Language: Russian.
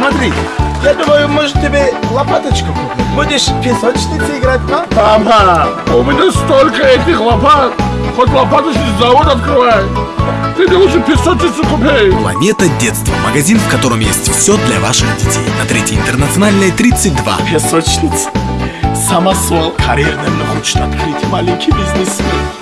Смотри, я думаю, можешь тебе лопаточку купить? Будешь в песочнице играть, да? Мама, у меня столько этих лопат. Хоть лопаточный завод открывай. Ты мне лучше песочницу купи. Планета детства. Магазин, в котором есть все для ваших детей. На третьей интернациональной 32. Песочница. Самосвал. Карьерным хочет открыть маленький бизнесмен.